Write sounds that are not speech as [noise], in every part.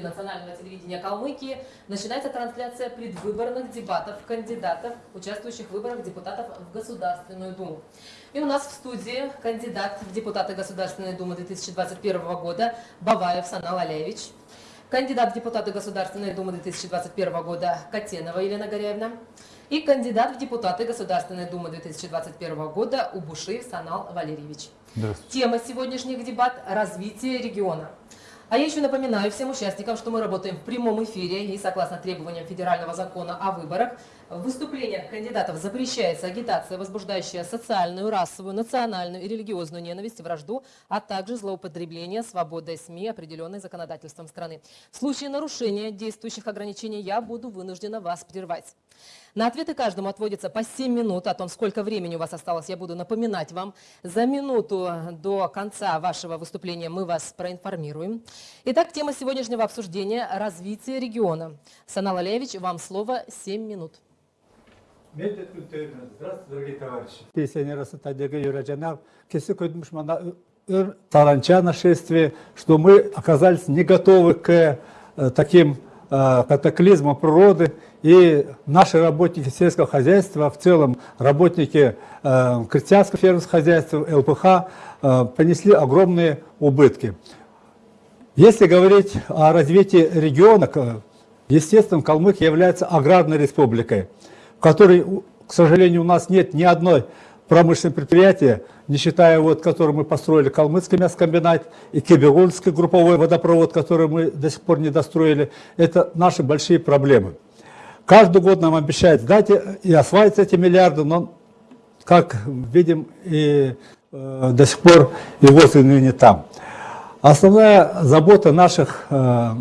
национального телевидения Калмыкии начинается трансляция предвыборных дебатов кандидатов, участвующих в выборах депутатов в Государственную Думу. И у нас в студии кандидат в депутаты Государственной Думы 2021 года Баваев Санал Алеевич, кандидат в депутаты Государственной Думы 2021 года Котенова Елена Горяевна и кандидат в депутаты Государственной Думы 2021 года Убушиев Санал Валерьевич. Тема сегодняшних дебат – развитие региона. А я еще напоминаю всем участникам, что мы работаем в прямом эфире и согласно требованиям федерального закона о выборах. В выступлениях кандидатов запрещается агитация, возбуждающая социальную, расовую, национальную и религиозную ненависть вражду, а также злоупотребление свободой СМИ, определенной законодательством страны. В случае нарушения действующих ограничений я буду вынуждена вас прервать. На ответы каждому отводится по 7 минут. О том, сколько времени у вас осталось, я буду напоминать вам. За минуту до конца вашего выступления мы вас проинформируем. Итак, тема сегодняшнего обсуждения – развитие региона. Санал Алеевич, вам слово 7 минут. Здравствуйте, дорогие товарищи. Пенсионеры Сатадега Юраджанав, Кеси Койдмушмана, Таранча нашествие, что мы оказались не готовы к э, таким э, катаклизмам природы, и наши работники сельского хозяйства, в целом работники э, крестьянского фермерского хозяйства, ЛПХ, э, понесли огромные убытки. Если говорить о развитии региона, естественно, Калмык является аграрной республикой в которой, к сожалению, у нас нет ни одной промышленного предприятия, не считая вот, который мы построили Калмыцкий мясокомбинат и Кебегульский групповой водопровод, который мы до сих пор не достроили, это наши большие проблемы. Каждый год нам обещают сдать и осваивать эти миллиарды, но, как видим, и э, до сих пор его не там. Основная забота наших э,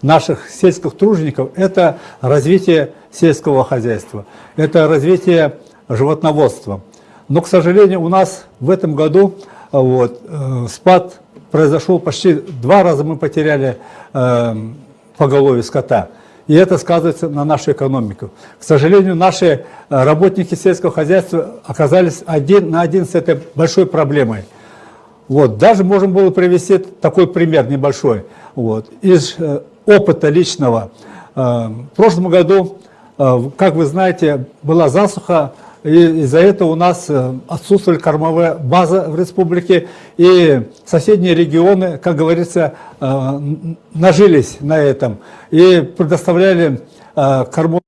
наших сельских тружеников – это развитие сельского хозяйства, это развитие животноводства. Но, к сожалению, у нас в этом году вот, э, спад произошел почти два раза мы потеряли э, поголовье скота. И это сказывается на нашу экономику. К сожалению, наши э, работники сельского хозяйства оказались один на один с этой большой проблемой. Вот. Даже можно было привести такой пример небольшой. Вот. Из э, опыта личного. Э, в прошлом году, как вы знаете, была засуха, из-за этого у нас э, отсутствовали кормовая база в республике, и соседние регионы, как говорится, нажились на этом и предоставляли кормовую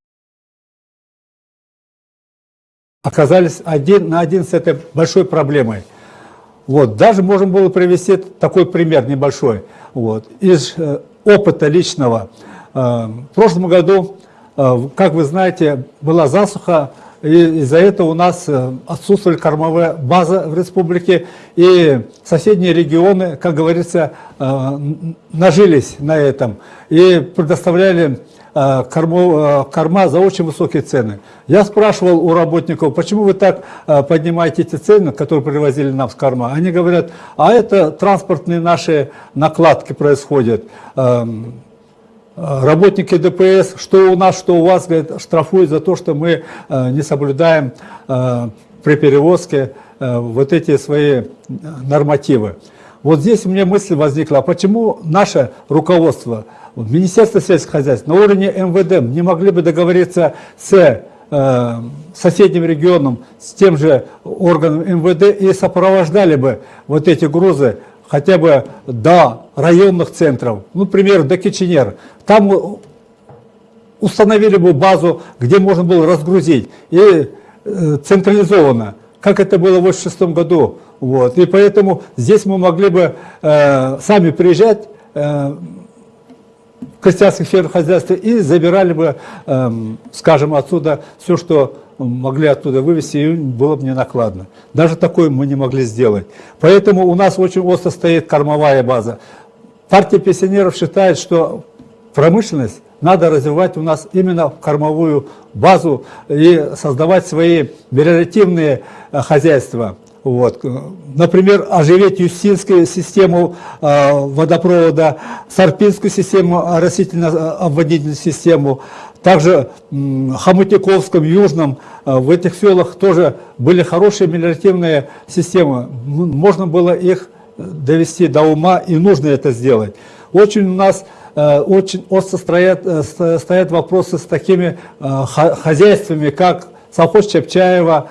оказались один на один с этой большой проблемой. Вот. Даже можно было привести такой пример небольшой. Вот. Из опыта личного. Э, в прошлом году, э, как вы знаете, была засуха, из-за этого у нас э, отсутствовали кормовая база в республике, и соседние регионы, как говорится, нажились на этом и предоставляли корма, корма за очень высокие цены. Я спрашивал у работников, почему вы так поднимаете эти цены, которые привозили нам с корма. Они говорят, а это транспортные наши накладки происходят. Эм, работники ДПС, что у нас, что у вас, говорят, штрафуют за то, что мы э, не соблюдаем э, при перевозке э, вот эти свои нормативы. Вот здесь у меня мысль возникла, а почему наше руководство, Министерство сельского хозяйства на уровне МВД не могли бы договориться с соседним регионом, с тем же органом МВД и сопровождали бы вот эти грузы хотя бы до районных центров, ну, например, до Киченер, там установили бы базу, где можно было разгрузить, и э, централизованно, как это было в 1986 году. Вот. И поэтому здесь мы могли бы э, сами приезжать э, крестьянских фермах хозяйства и забирали бы, э, скажем, отсюда все, что могли оттуда вывести, и было бы не накладно. Даже такое мы не могли сделать. Поэтому у нас очень остро стоит кормовая база. Партия пенсионеров считает, что промышленность надо развивать у нас именно кормовую базу и создавать свои вариативные э, хозяйства. Вот. Например, оживить Юстинскую систему э, водопровода, Сарпинскую систему, растительно-обводительную систему, также в Хомутяковском, Южном, э, в этих селах тоже были хорошие мелиоративные системы. Можно было их довести до ума, и нужно это сделать. Очень у нас э, очень остро стоят, э, ст- стоят вопросы с такими э, хозяйствами, как совхоз Чепчаева,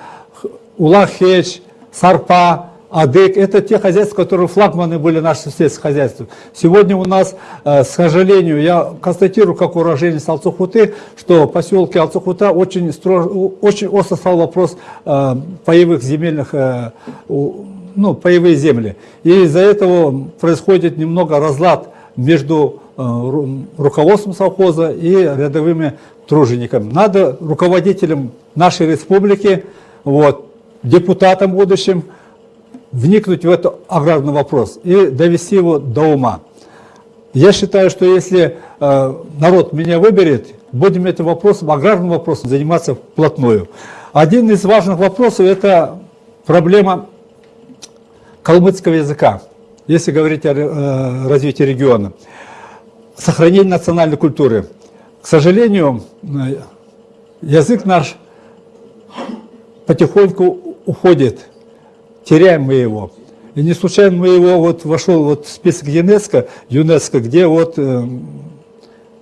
Улахеч, Сарпа, Адык. Это те хозяйства, которые флагманы были наших сельских хозяйств. Сегодня у нас, э, к сожалению, я констатирую, как уроженец Алцухуты, что поселке Алцухута очень, стро- очень остро стал вопрос э, паевых земельных э, ну, паевые земли. И из-за этого происходит немного разлад между э, ру- руководством совхоза и рядовыми тружениками. Надо руководителям нашей республики, вот, депутатам будущим, вникнуть в этот аграрный вопрос и довести его до ума. Я считаю, что если э, народ меня выберет, будем этим вопросом, аграрным вопросом заниматься вплотную. Один из важных вопросов – это проблема калмыцкого языка, если говорить о э, развитии региона. Сохранение национальной культуры. К сожалению, э, язык наш потихоньку уходит, теряем мы его. И не случайно мы его вот вошел вот в список ЮНЕСКО, ЮНЕСКО, где вот э,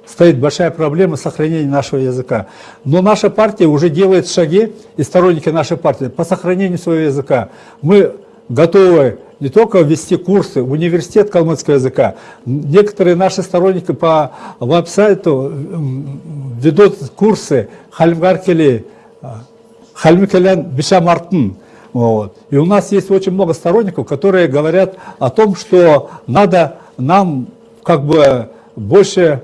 стоит большая проблема сохранения нашего языка. Но наша партия уже делает шаги, и сторонники нашей партии, по сохранению своего языка. Мы готовы не только ввести курсы, университет калмыцкого языка. Некоторые наши сторонники по веб-сайту ведут курсы Хальмгаркели, Хальмикелян Бишамартын. Вот. И у нас есть очень много сторонников, которые говорят о том, что надо нам как бы больше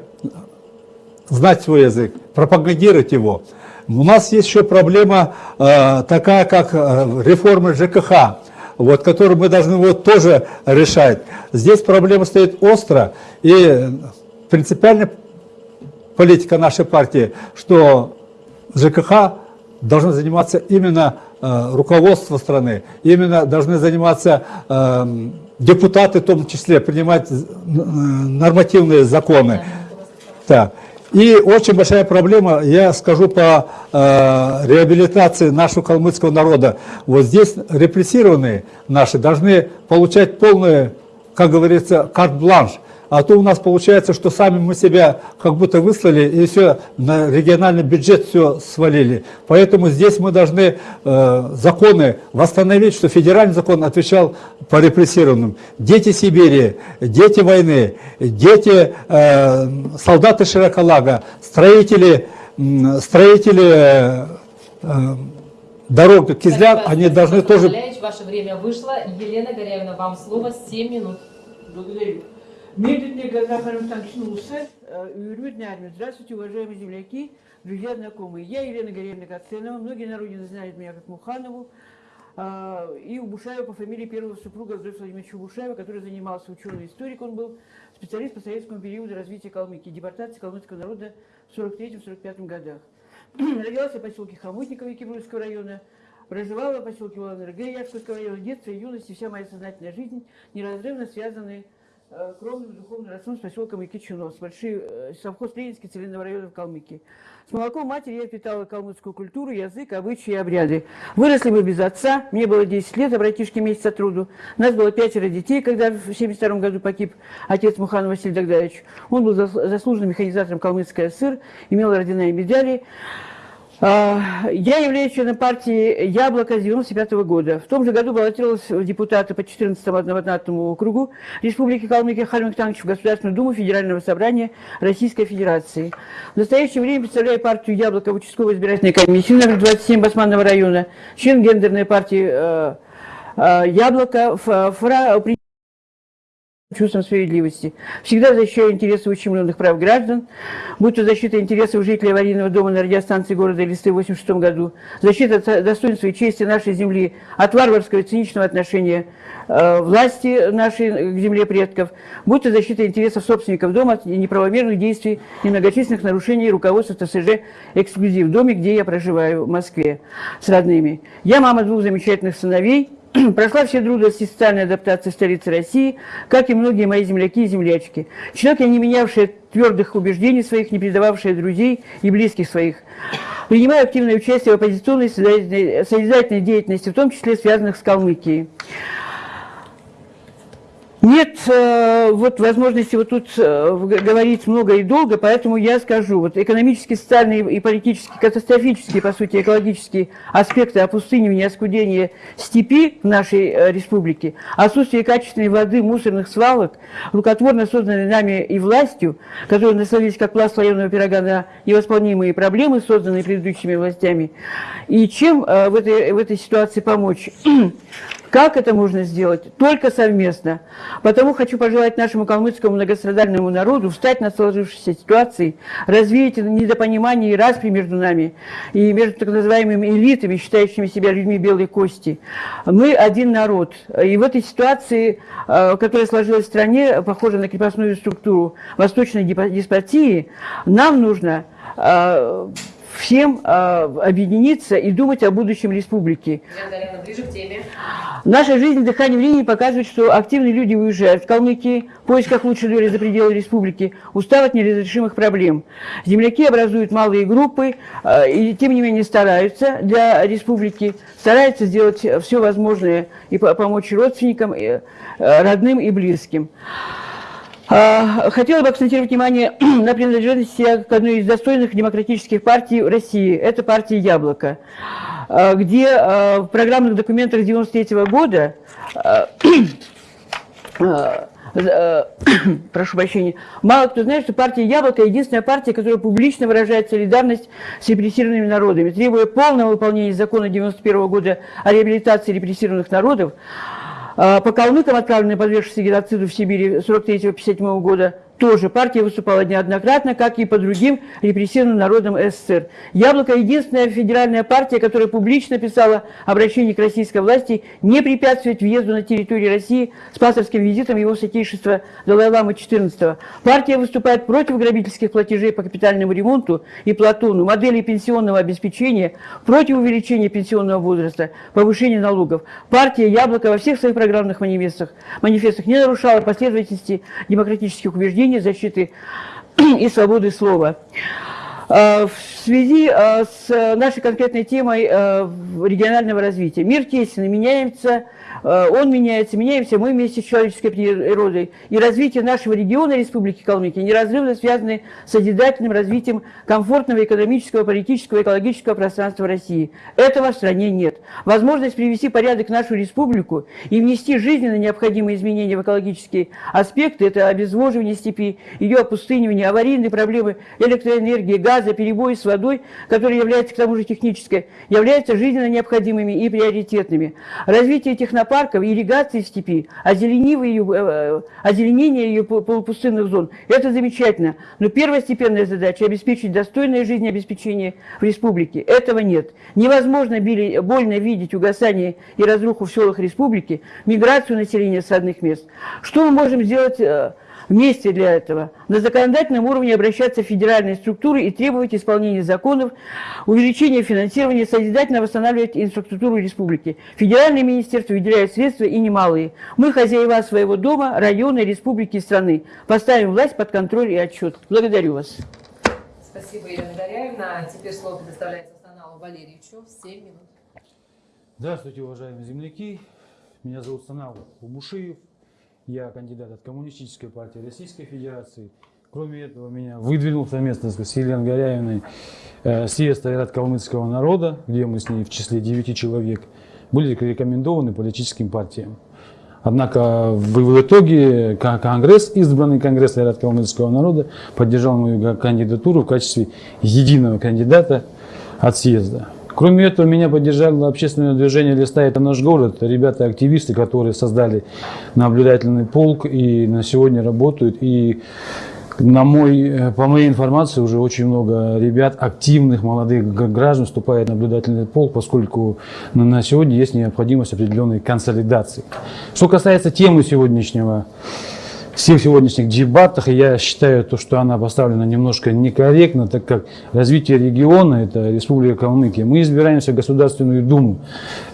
знать свой язык, пропагандировать его. У нас есть еще проблема э, такая, как э, реформа ЖКХ, вот, которую мы должны вот тоже решать. Здесь проблема стоит остро, и принципиальная политика нашей партии, что ЖКХ должно заниматься именно э, руководство страны, именно должны заниматься э, депутаты в том числе, принимать э, нормативные законы. Так. И очень большая проблема, я скажу по э, реабилитации нашего калмыцкого народа. Вот здесь репрессированные наши должны получать полный, как говорится, карт-бланш. А то у нас получается, что сами мы себя как будто выслали и все на региональный бюджет все свалили. Поэтому здесь мы должны э, законы восстановить, что федеральный закон отвечал по репрессированным. Дети Сибири, дети войны, дети э, солдаты Широколага, строители, м, строители э, э, дорог Кизляр, Спасибо, они Александр должны тоже Ваше время вышло. Елена Горяевна, вам слово 7 минут. Благодарю. Медленный Газахаров очнулся. Юрмитная армия. Здравствуйте, уважаемые земляки, друзья, знакомые. Я Елена Горелина Каценова. Многие на родине знают меня как Муханову. А, И у Бушаева по фамилии первого супруга Владимира Владимировича Бушаева, который занимался ученый историк, он был специалист по советскому периоду развития Калмыкии, депортации калмыцкого народа в 43-45 годах. [clears throat] Родилась в поселке Хомутниково Кибрульского района, проживала в поселке УЛНРГ Яшского района, детство и юность и вся моя сознательная жизнь неразрывно связаны э, кровным духовным родством с поселком Якичунов, с большой э, совхоз Ленинский целинного района в Калмыкии. С молоком матери я впитала калмыцкую культуру, язык, обычаи и обряды. Выросли мы без отца, мне было 10 лет, а братишке месяц от труду. Нас было пятеро детей, когда в 72 году погиб отец Муханов Василий Дагдаевич. Он был зас- заслуженным механизатором Калмыцкой ССР, имел и медали. А, Я являюсь членом партии «Яблоко» с 95 года. В том же году баллотировалась в депутаты по 14-му одномандатному округу Республики Калмыкия Хальмик Танкич в Государственную Думу Федерального собрания Российской Федерации. В настоящее время представляю партию «Яблоко» в участковой избирательной комиссии номер 27 Басманного района, член гендерной партии э, э, «Яблоко», при- чувством справедливости. Всегда защищаю интересы ущемленных прав граждан, будь то защита интересов жителей аварийного дома на радиостанции города Листы в 86 году, защита достоинства и чести нашей земли от варварского циничного отношения э, власти нашей к земле предков, будь то защита интересов собственников дома от неправомерных действий и многочисленных нарушений руководства ТСЖ «Эксклюзив» в доме, где я проживаю, в Москве, с родными. Я мама двух замечательных сыновей, [clears throat] Прошла все трудности социальной адаптации в столице России, как и многие мои земляки и землячки. Человек, я не менявший твердых убеждений своих, не предававший друзей и близких своих. Принимаю активное участие в оппозиционной созидательной деятельности, в том числе связанных с Калмыкией. Нет э, вот возможности вот тут э, говорить много и долго, поэтому я скажу. Вот экономические, социальные и политические, катастрофические, по сути, экологические аспекты опустынивания, оскудения степи в нашей э, республике, отсутствие качественной воды, мусорных свалок, рукотворно созданной нами и властью, которые насловились как пласт военного пирога на невосполнимые проблемы, созданные предыдущими властями. И чем в этой, в этой ситуации помочь? [clears throat] Как это можно сделать? Только совместно. Потому хочу пожелать нашему калмыцкому многострадальному народу встать над сложившейся ситуацией, развеять недопонимание и распри между нами и между так называемыми элитами, считающими себя людьми белой кости. Мы один народ. И в этой ситуации, э, которая сложилась в стране, похожа на крепостную структуру восточной деспотии, нам нужно э, всем э, объединиться и думать о будущем республики. Елена Дарьевна, ближе к теме. Наша жизнь дыхание времени показывает, что активные люди уезжают в Калмыкии в поисках лучшей доли за пределы республики, устав от неразрешимых проблем. Земляки образуют малые группы э, и, тем не менее, стараются для республики, стараются сделать все возможное и по- помочь родственникам, э, э, родным и близким. А, Хотела бы акцентировать внимание [clears throat] на принадлежности к одной из достойных демократических партий России. Это партия «Яблоко», а, где а, в программных документах 93 года [clears throat] [clears throat] прошу прощения, мало кто знает, что партия «Яблоко» – единственная партия, которая публично выражает солидарность с репрессированными народами, требуя полного выполнения закона 91 года о реабилитации репрессированных народов, По калмыкам, отправленные подвергшиеся геноциду в Сибири 43-57 года, тоже партия выступала неоднократно, как и по другим репрессированным народам СССР. «Яблоко» – единственная федеральная партия, которая публично писала обращение к российской власти не препятствовать въезду на территорию России с пасторским визитом его святейшества Далай-Ламы XIV. Партия выступает против грабительских платежей по капитальному ремонту и платону, модели пенсионного обеспечения, против увеличения пенсионного возраста, повышения налогов. Партия «Яблоко» во всех своих программных манифестах, манифестах не нарушала последовательности демократических убеждений защиты [clears throat] и свободы слова. Э, В связи э, с нашей конкретной темой э, регионального развития. Мир тесен, меняется, он меняется, меняемся мы вместе с человеческой природой. И развитие нашего региона Республики Калмыкия неразрывно связаны с созидательным развитием комфортного экономического, политического экологического пространства России. Этого в стране нет. Возможность привести порядок в нашу республику и внести жизненно необходимые изменения в экологические аспекты – это обезвоживание степи, ее опустынивание, аварийные проблемы электроэнергии, газа, перебои с водой, которые являются к тому же технической, являются жизненно необходимыми и приоритетными. Развитие технопарков, ирригации степи, ее, э, озеленение ее пол- полупустынных зон – это замечательно. Но первостепенная задача – обеспечить достойное жизнеобеспечение в республике. Этого нет. Невозможно били- больно видеть угасание и разруху в селах республики, миграцию населения с родных мест. Что мы можем сделать э, вместе для этого? На законодательном уровне обращаться в федеральные структуры и требовать исполнения законов, увеличения финансирования, созидательно восстанавливать инфраструктуру республики. Федеральные министерства выделяют средства и немалые. Мы хозяева своего дома, района, республики и страны. Поставим власть под контроль и отчет. Благодарю вас. Спасибо, Елена Дарьевна. Теперь слово предоставляется Саналу Валерьевичу. 7 минут. Здравствуйте, уважаемые земляки. Меня зовут Санал Бубушиев. Я кандидат от Коммунистической партии Российской Федерации. Кроме этого, меня выдвинул совместно с Еленой Горяевной э, съезд Айрат Калмыцкого народа, где мы с ней в числе 9 человек были рекомендованы политическим партиям. Однако в, итоге Конгресс, избранный Конгресс Айрат Калмыцкого народа, поддержал мою кандидатуру в качестве единого кандидата от съезда. Кроме этого, меня поддержало общественное движение «Листа – это наш город». Ребята-активисты, которые создали наблюдательный полк и на сегодня работают. И на мой, по моей информации, уже очень много ребят, активных молодых граждан вступает в наблюдательный полк, поскольку на сегодня есть необходимость определенной консолидации. Что касается темы сегодняшнего всех сегодняшних дебатах. Я считаю, то, что она поставлена немножко некорректно, так как развитие региона, это Республика Калмыкия, мы избираемся в Государственную Думу.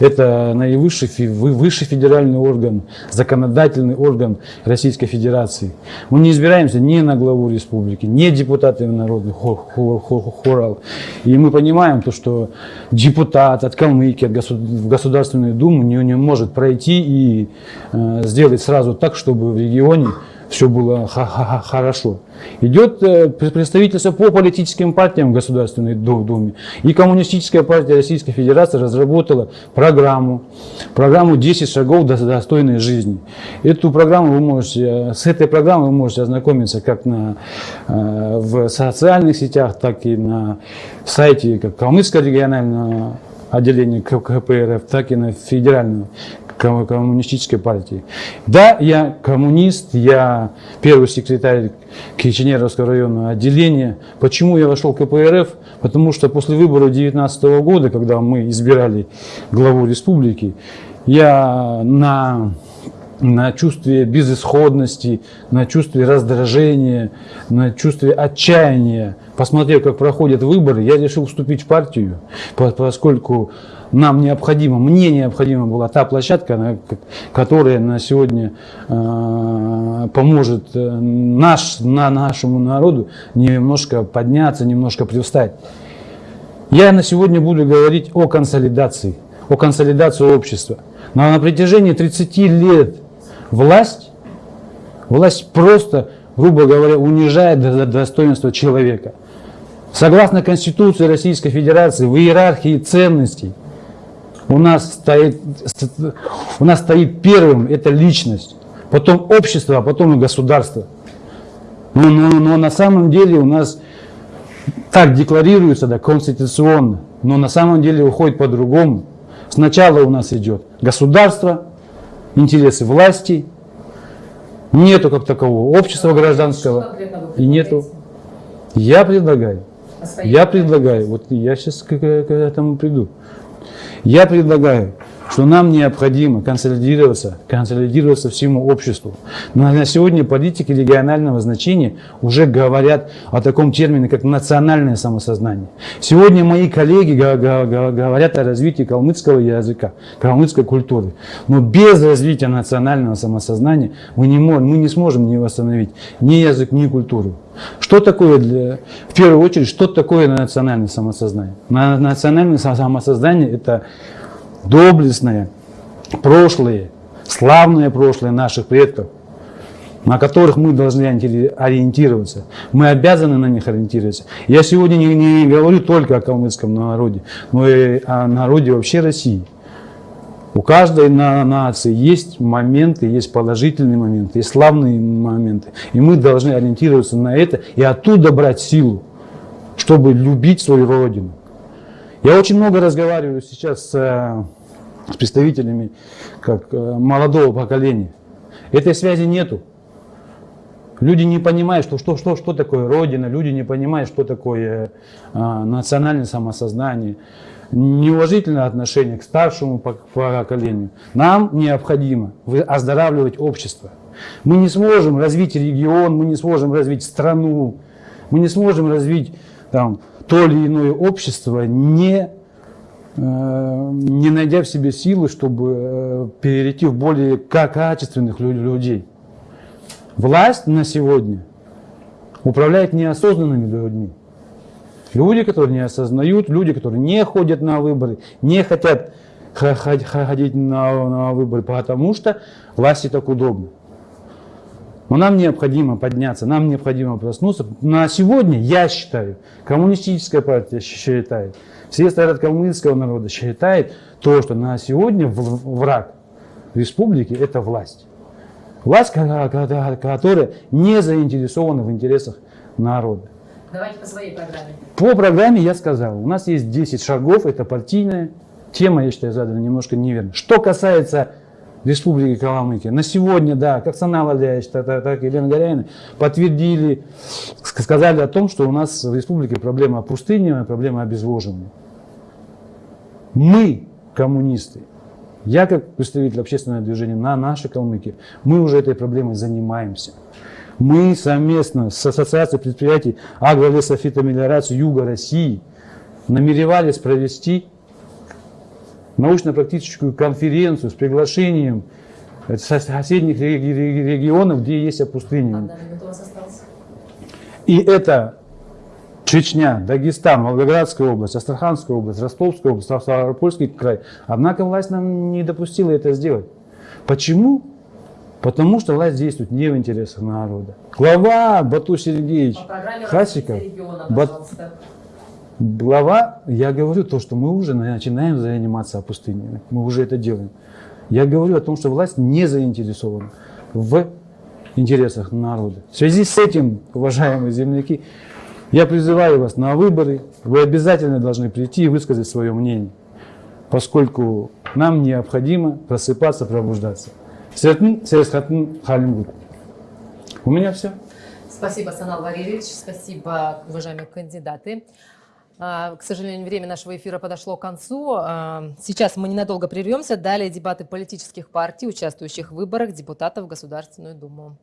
Это наивысший высший федеральный орган, законодательный орган Российской Федерации. Мы не избираемся ни на главу республики, ни депутаты народных хор- хор- хор- хорал. И мы понимаем то, что депутат от Калмыкии, от госу- в Государственную Думу не, не может пройти и э, сделать сразу так, чтобы в регионе все было хорошо. Идет э, пр- представительство по политическим партиям в Государственной Ду- Думе. И Коммунистическая партия Российской Федерации разработала программу, программу 10 шагов до достойной жизни. Эту программу вы можете, э, с этой программой вы можете ознакомиться как на, э, в социальных сетях, так и на сайте как Калмыцкого регионального отделения КПРФ, так и на федеральном коммунистической партии. Да, я коммунист, я первый секретарь Киченеровского районного отделения. Почему я вошел в КПРФ? Потому что после выборов 2019 года, когда мы избирали главу республики, я на на чувстве безысходности, на чувстве раздражения, на чувстве отчаяния. Посмотрев, как проходят выборы, я решил вступить в партию, по- поскольку нам необходимо, мне необходима была та площадка, которая на сегодня э, поможет э, наш, на нашему народу немножко подняться, немножко привстать. Я на сегодня буду говорить о консолидации, о консолидации общества. Но на протяжении 30 лет власть, власть просто, грубо говоря, унижает до- до- достоинство человека. Согласно Конституции Российской Федерации, в иерархии ценностей у нас стоит, у нас стоит первым это личность, потом общество, а потом и государство. Но, но- но на самом деле у нас так декларируется, да, конституционно, но на самом деле уходит по-другому. Сначала у нас идет государство, интересы власти, нету как такового общества Что гражданского, и нету. Я предлагаю, своей я предлагаю, вот я сейчас к- к этому приду. Я предлагаю, что нам необходимо консолидироваться, консолидироваться всему обществу. Но на сегодня политики регионального значения уже говорят о таком термине, как национальное самосознание. Сегодня мои коллеги го- го- го- говорят о развитии калмыцкого языка, калмыцкой культуры. Но без развития национального самосознания мы не, можем, мы не сможем не восстановить ни язык, ни культуру. Что такое, для, в первую очередь, что такое национальное самосознание? На- Национальное са- самосознание – это доблестное прошлое, славное прошлое наших предков, на которых мы должны ориенти- ориентироваться. Мы обязаны на них ориентироваться. Я сегодня не, не говорю только о калмыцком народе, но и о народе вообще России. У каждой на- нации есть моменты, есть положительные моменты, есть славные моменты. И мы должны ориентироваться на это и оттуда брать силу, чтобы любить свою родину. Я очень много разговариваю сейчас с, э, с представителями как, э, молодого поколения. Этой связи нету. Люди не понимают, что, что, что, что такое Родина, люди не понимают, что такое э, национальное самосознание, неуважительное отношение к старшему пок- поколению. Нам необходимо оздоравливать общество. Мы не сможем развить регион, мы не сможем развить страну, мы не сможем развить там, то или иное общество, не, э, не найдя в себе силы, чтобы э, перейти в более ка- качественных лю- людей. Власть на сегодня управляет неосознанными людьми. Люди, которые не осознают, люди, которые не ходят на выборы, не хотят ходить на, на выборы, потому что власти так удобно. Но нам необходимо подняться, нам необходимо проснуться. На сегодня, я считаю, коммунистическая партия считает, все стороны калмыцкого народа считает то, что на сегодня враг республики – это власть. Власть, которая не заинтересована в интересах народа. Давайте по своей программе. По программе я сказал, у нас есть 10 шагов, это партийная тема, я считаю, задана немножко неверно. Что касается Республики Калмыкия, на сегодня, да, как Санал Аляевич, так, так, так Елена Горяина подтвердили, ск- сказали о том, что у нас в республике проблема опустынивания, проблема обезвоживания. Мы, коммунисты, Я, как представитель общественного движения на нашей Калмыкии, мы уже этой проблемой занимаемся. Мы совместно с Ассоциацией предприятий агролесофитомелиорации Юга России намеревались провести научно-практическую конференцию с приглашением э, со- соседних реги- реги- регионов, где есть опустынивание. Осталась. И это Чечня, Дагестан, Волгоградская область, Астраханская область, Ростовская область, Ставропольский край. Однако власть нам не допустила это сделать. Почему? Потому что власть действует не в интересах народа. Глава Бату Сергеевич Хасиков, Бат-. Глава, я говорю то, что мы уже начинаем заниматься опустыниванием. Мы уже это делаем. Я говорю о том, что власть не заинтересована в интересах народа. В связи с этим, уважаемые земляки, я призываю вас на выборы. Вы обязательно должны прийти и высказать свое мнение, поскольку нам необходимо просыпаться, пробуждаться. Сертн, сесхатн, халимгут. У меня все. Спасибо, Санал Валерьевич. Спасибо, уважаемые кандидаты. А, К сожалению, время нашего эфира подошло к концу. А, Сейчас мы ненадолго прервемся. Далее дебаты политических партий, участвующих в выборах депутатов в Государственную Думу.